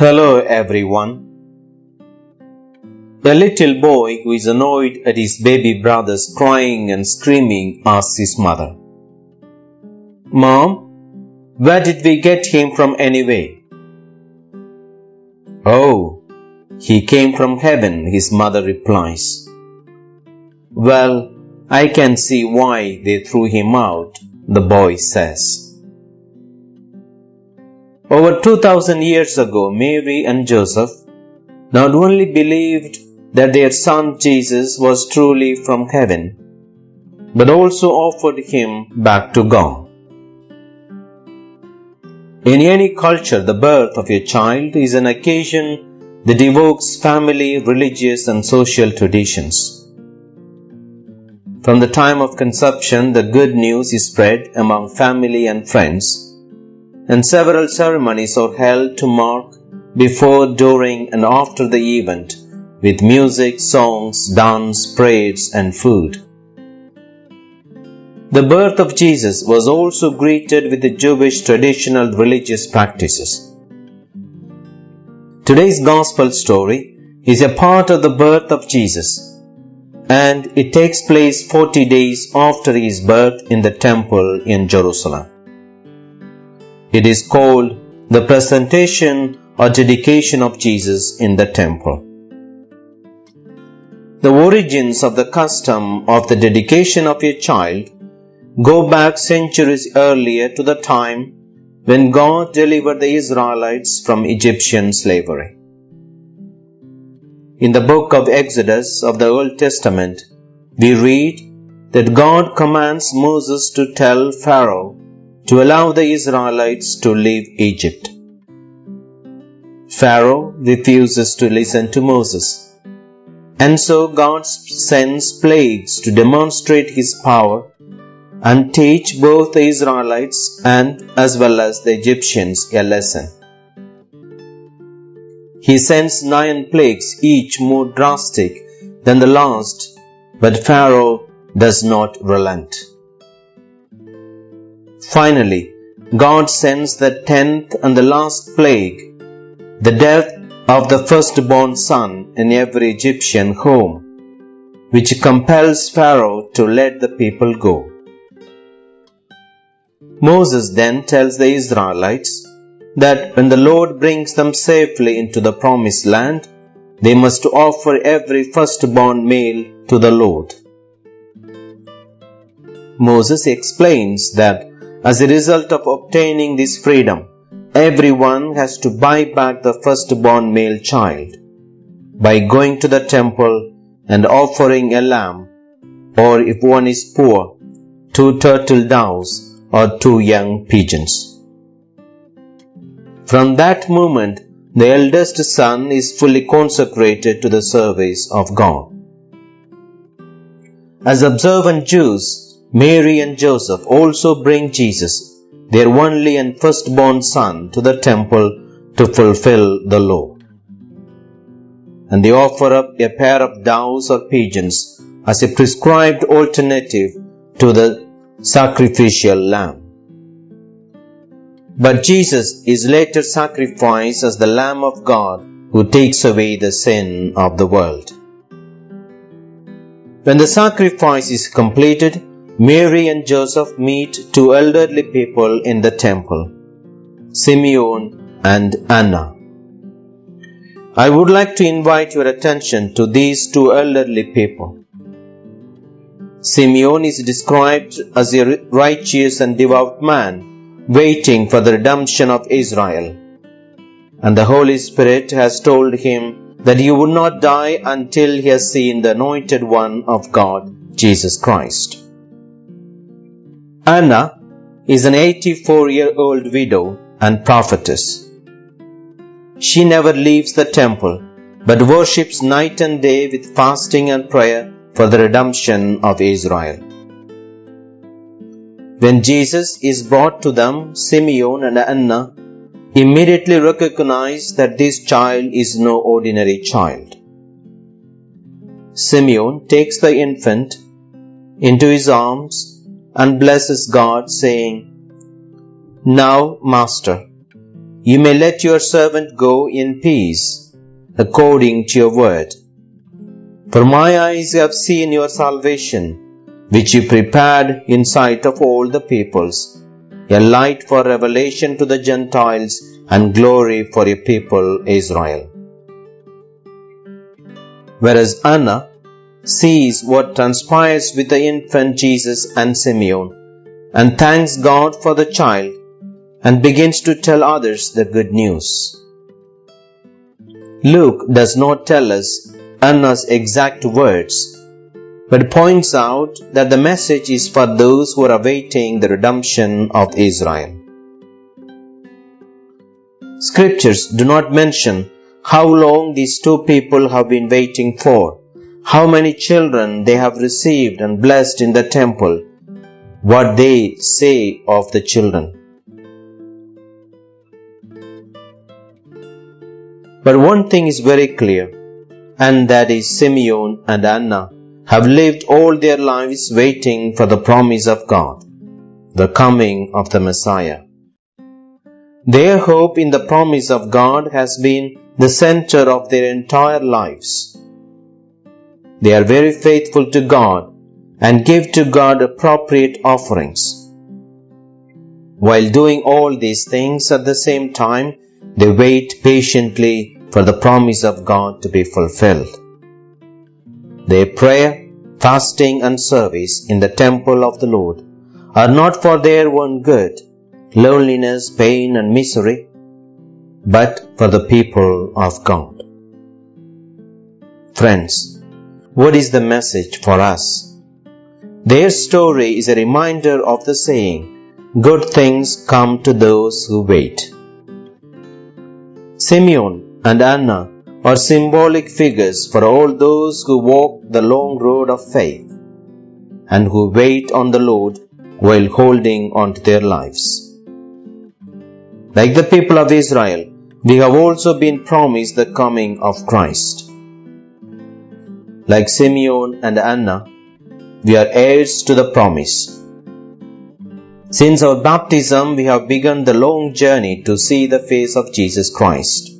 Hello everyone. A little boy who is annoyed at his baby brothers crying and screaming asks his mother, Mom, where did we get him from anyway? Oh, he came from heaven, his mother replies. Well, I can see why they threw him out, the boy says. Over 2000 years ago, Mary and Joseph not only believed that their son Jesus was truly from heaven, but also offered him back to God. In any culture, the birth of a child is an occasion that evokes family, religious, and social traditions. From the time of conception, the good news is spread among family and friends and several ceremonies are held to mark before, during, and after the event with music, songs, dance, prayers, and food. The birth of Jesus was also greeted with the Jewish traditional religious practices. Today's Gospel story is a part of the birth of Jesus, and it takes place 40 days after his birth in the temple in Jerusalem. It is called the presentation or dedication of Jesus in the temple. The origins of the custom of the dedication of a child go back centuries earlier to the time when God delivered the Israelites from Egyptian slavery. In the book of Exodus of the Old Testament, we read that God commands Moses to tell Pharaoh to allow the Israelites to leave Egypt. Pharaoh refuses to listen to Moses. And so God sends plagues to demonstrate his power and teach both the Israelites and as well as the Egyptians a lesson. He sends nine plagues, each more drastic than the last, but Pharaoh does not relent. Finally, God sends the tenth and the last plague, the death of the firstborn son in every Egyptian home, which compels Pharaoh to let the people go. Moses then tells the Israelites that when the Lord brings them safely into the promised land, they must offer every firstborn male to the Lord. Moses explains that as a result of obtaining this freedom, everyone has to buy back the firstborn male child by going to the temple and offering a lamb, or if one is poor, two turtle doves or two young pigeons. From that moment, the eldest son is fully consecrated to the service of God. As observant Jews, Mary and Joseph also bring Jesus, their only and firstborn son, to the temple to fulfill the law. And they offer up a pair of doves or pigeons as a prescribed alternative to the sacrificial lamb. But Jesus is later sacrificed as the Lamb of God who takes away the sin of the world. When the sacrifice is completed, Mary and Joseph meet two elderly people in the temple, Simeon and Anna. I would like to invite your attention to these two elderly people. Simeon is described as a righteous and devout man waiting for the redemption of Israel. And the Holy Spirit has told him that he would not die until he has seen the anointed one of God, Jesus Christ. Anna is an 84 year old widow and prophetess. She never leaves the temple but worships night and day with fasting and prayer for the redemption of Israel. When Jesus is brought to them, Simeon and Anna immediately recognize that this child is no ordinary child. Simeon takes the infant into his arms and blesses God, saying, Now, Master, you may let your servant go in peace, according to your word. For my eyes have seen your salvation, which you prepared in sight of all the peoples, a light for revelation to the Gentiles and glory for your people Israel. Whereas Anna sees what transpires with the infant Jesus and Simeon and thanks God for the child and begins to tell others the good news. Luke does not tell us Anna's exact words, but points out that the message is for those who are awaiting the redemption of Israel. Scriptures do not mention how long these two people have been waiting for, how many children they have received and blessed in the temple, what they say of the children. But one thing is very clear, and that is Simeon and Anna have lived all their lives waiting for the promise of God, the coming of the Messiah. Their hope in the promise of God has been the center of their entire lives. They are very faithful to God and give to God appropriate offerings. While doing all these things at the same time, they wait patiently for the promise of God to be fulfilled. Their prayer, fasting, and service in the temple of the Lord are not for their own good, loneliness, pain, and misery, but for the people of God. Friends, what is the message for us? Their story is a reminder of the saying, Good things come to those who wait. Simeon and Anna are symbolic figures for all those who walk the long road of faith and who wait on the Lord while holding on to their lives. Like the people of Israel, we have also been promised the coming of Christ. Like Simeon and Anna, we are heirs to the promise. Since our baptism, we have begun the long journey to see the face of Jesus Christ.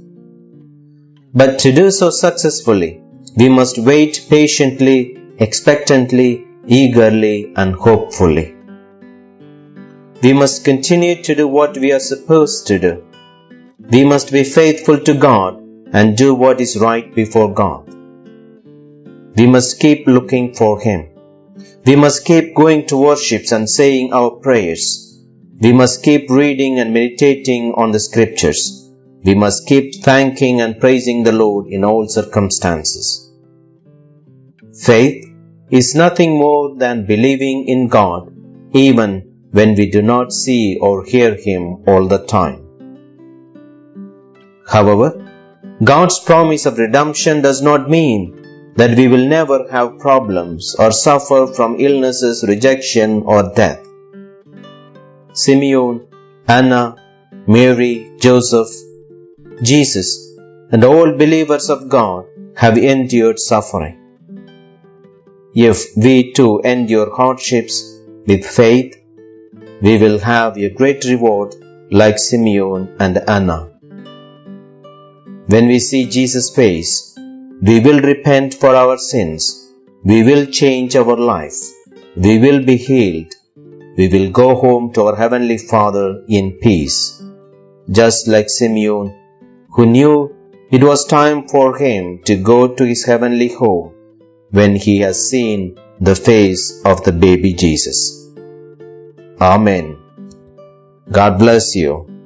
But to do so successfully, we must wait patiently, expectantly, eagerly, and hopefully. We must continue to do what we are supposed to do. We must be faithful to God and do what is right before God. We must keep looking for Him. We must keep going to worships and saying our prayers. We must keep reading and meditating on the scriptures. We must keep thanking and praising the Lord in all circumstances. Faith is nothing more than believing in God even when we do not see or hear Him all the time. However, God's promise of redemption does not mean that we will never have problems or suffer from illnesses, rejection, or death. Simeon, Anna, Mary, Joseph, Jesus, and all believers of God have endured suffering. If we too endure hardships with faith, we will have a great reward like Simeon and Anna. When we see Jesus' face, we will repent for our sins, we will change our life, we will be healed, we will go home to our Heavenly Father in peace, just like Simeon who knew it was time for him to go to his heavenly home when he has seen the face of the baby Jesus. Amen. God bless you.